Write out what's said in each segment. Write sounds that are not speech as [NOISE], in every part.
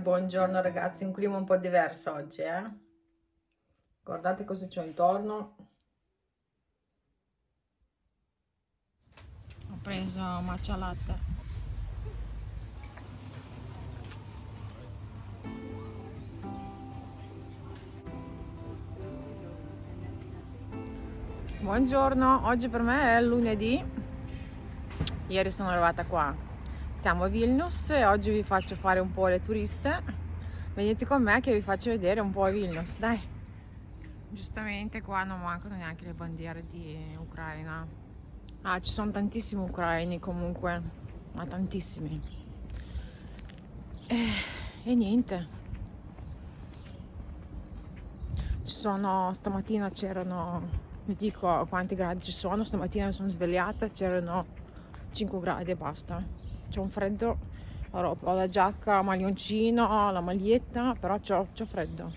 buongiorno ragazzi, un clima un po' diverso oggi, eh? Guardate cosa c'ho intorno. Ho preso matcha latte. Buongiorno, oggi per me è lunedì. Ieri sono arrivata qua siamo a Vilnius e oggi vi faccio fare un po' le turiste. Venite con me che vi faccio vedere un po' Vilnius, dai. Giustamente qua non mancano neanche le bandiere di Ucraina. Ah, ci sono tantissimi ucraini comunque, ma tantissimi. E, e niente. Ci sono, stamattina c'erano, vi dico quanti gradi ci sono, stamattina mi sono svegliata, c'erano 5 gradi e basta c'è un freddo. Ho la giacca maglioncino la maglietta però c'ho, freddo.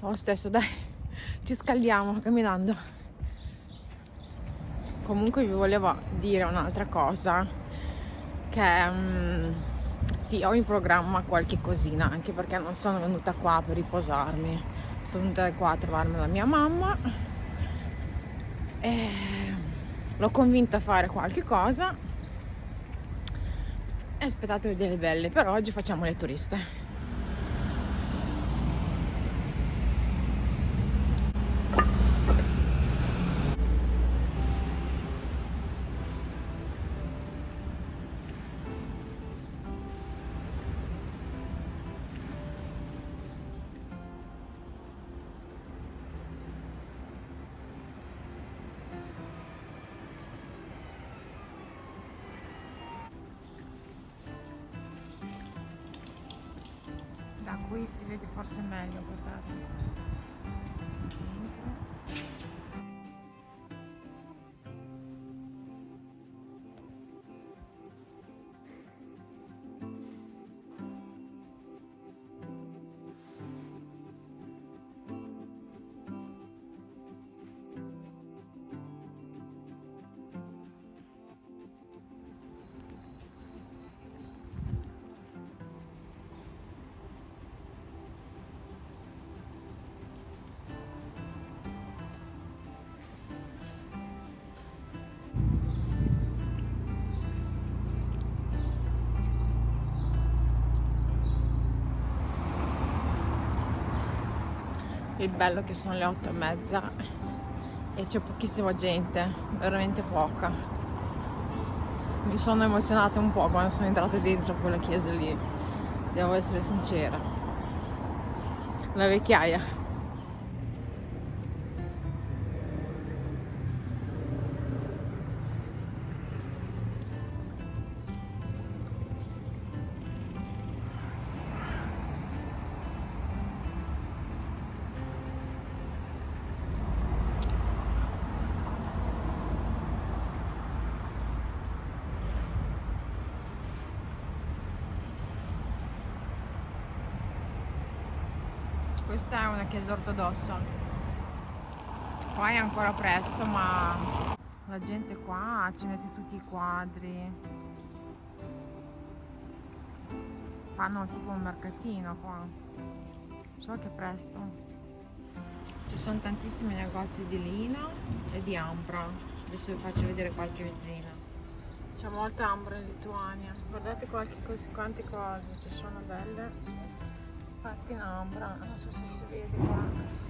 Lo stesso dai [LAUGHS] ci scaldiamo camminando. Comunque vi volevo dire un'altra cosa che um, sì ho in programma qualche cosina anche perché non sono venuta qua per riposarmi. Sono venuta qua a trovarmi la mia mamma. E l'ho convinta a fare qualche cosa e aspettate vedere le belle però oggi facciamo le turiste qui si vede forse meglio guardate il bello che sono le otto e mezza e c'è pochissima gente, veramente poca. Mi sono emozionata un po' quando sono entrata dentro quella chiesa lì, devo essere sincera. La vecchiaia. Questa è una chiesa ortodossa qua è ancora presto ma la gente qua ci mette tutti i quadri. Fanno tipo un mercatino qua. So che presto. Ci sono tantissimi negozi di lino e di ambra adesso vi faccio vedere qualche vetrina. C'è molta ambra in Lituania. Guardate qualche cos quante cose ci sono belle fatti in ombra non so se si vede qua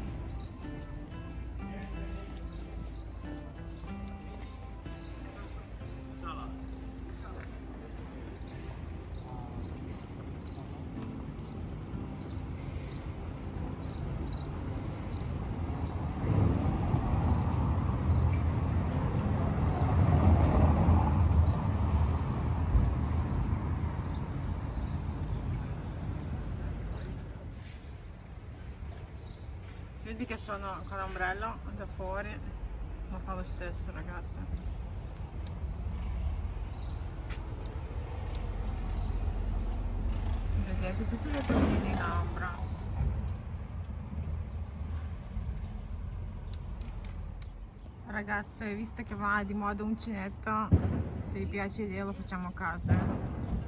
si vede che sono con l'ombrello da fuori ma fa lo stesso ragazzi vedete tutte le cosine in ombra. Ragazze visto che va di moda uncinetto se vi piace l'idea lo facciamo a casa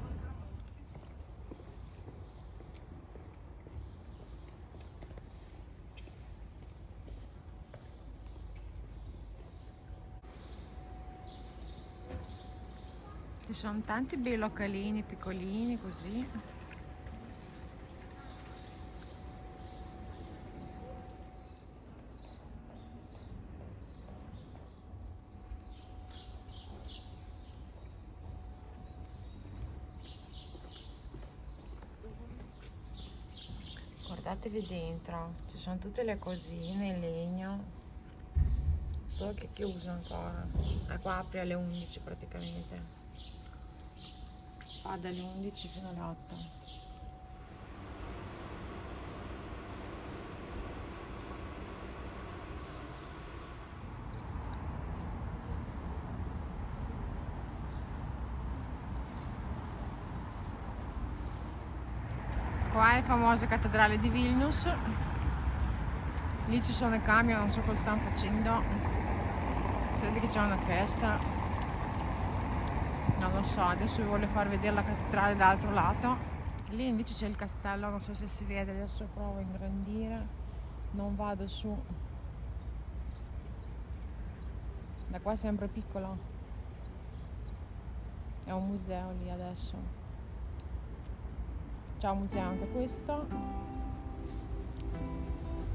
ci sono tanti bei localini piccolini così. Guardatevi dentro ci sono tutte le cosine in legno solo che chiuso ancora? E qua apre alle 11 praticamente fa dalle 11 fino alle 8 Qua è famosa cattedrale di Vilnius. Lì ci sono i camion, non so cosa stanno facendo. Vede che c'è una festa. Non lo so, adesso vi voglio far vedere la cattedrale dall'altro lato. Lì invece c'è il castello, non so se si vede, adesso provo a ingrandire. Non vado su. Da qua è sempre piccolo. È un museo lì adesso. Ciao museo anche questo.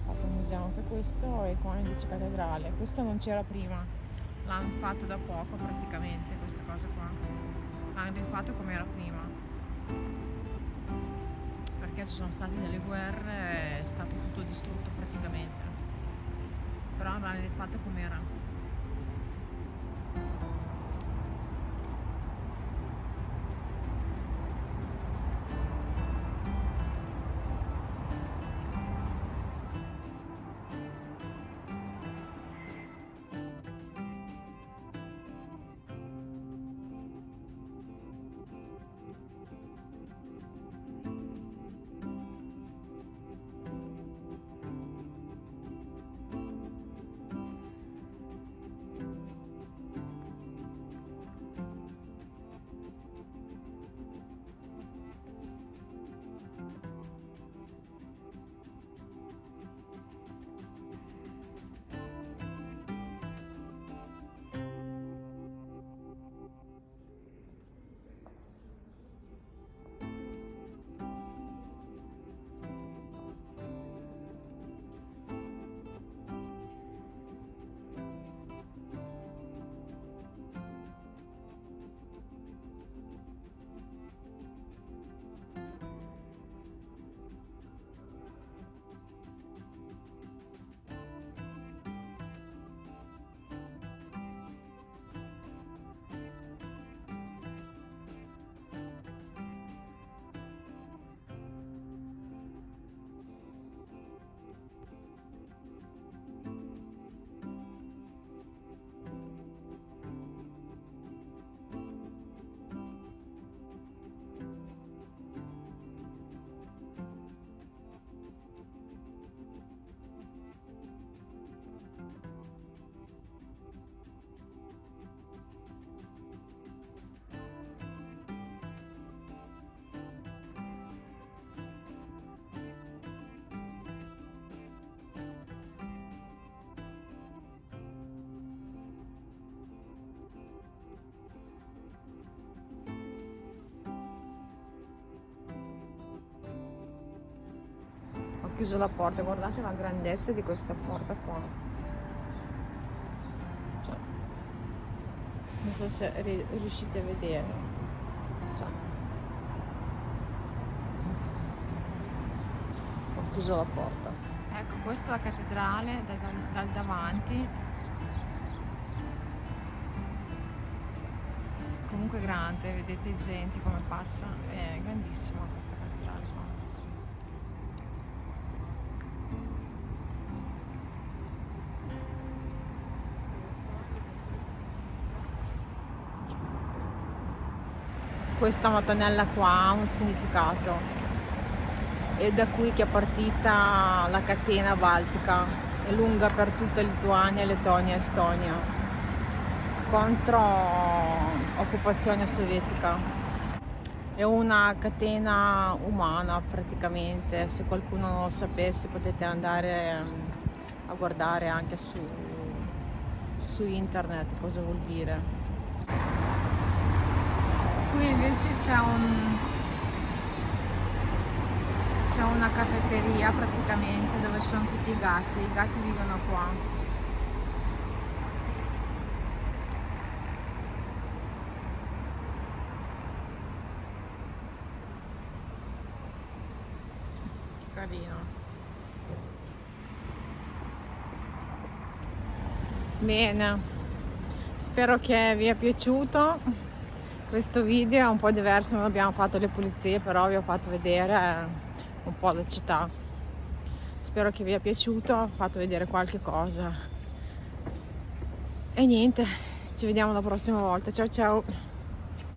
Fatto un museo anche questo e qua invece cattedrale. Questo non c'era prima, l'hanno fatto da poco praticamente questa cosa qua. L'hanno rifatto come era prima. Perché ci sono state delle guerre, è stato tutto distrutto praticamente. Però l'hanno rifatto come era. Chiuso la porta guardate la grandezza di questa porta qua. Cioè, non so se riuscite a vedere cioè, ho chiuso la porta. Ecco questa è la cattedrale dal, dal davanti. Comunque grande vedete gente come passa è grandissima questa cattedrale qua questa mattonella qua ha un significato. È da qui che è partita la catena baltica. È lunga per tutta Lituania, Lettonia e Estonia. Contro occupazione sovietica. È una catena umana praticamente. Se qualcuno non lo sapesse potete andare a guardare anche su, su internet cosa vuol dire qui invece c'è un c'è una caffetteria praticamente dove sono tutti i gatti i gatti vivono qua. Carino. Bene. Spero che vi è piaciuto questo video è un po' diverso non abbiamo fatto le pulizie però vi ho fatto vedere un po' la città. Spero che vi è piaciuto ho fatto vedere qualche cosa. E niente ci vediamo la prossima volta. Ciao ciao